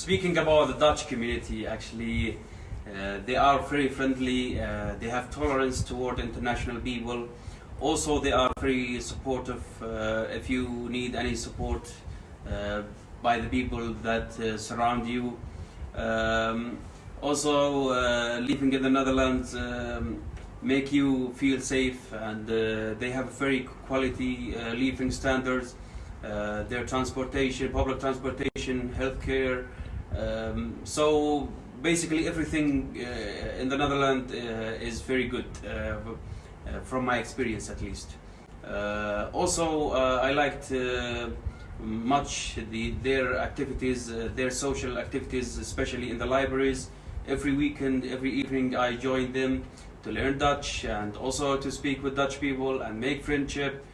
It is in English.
speaking about the Dutch community, actually, uh, they are very friendly. Uh, they have tolerance toward international people. Also, they are very supportive. Uh, if you need any support uh, by the people that uh, surround you. Um, also, uh, living in the Netherlands um, make you feel safe, and they have very quality living standards. Their transportation, public transportation, healthcare. Um, so basically, everything uh, in the Netherlands uh, is very good, uh, from my experience at least. Also, I liked much the, their activities, their social activities, especially in the libraries. Every weekend, every evening, I joined them to learn Dutch and also to speak with Dutch people and make friendship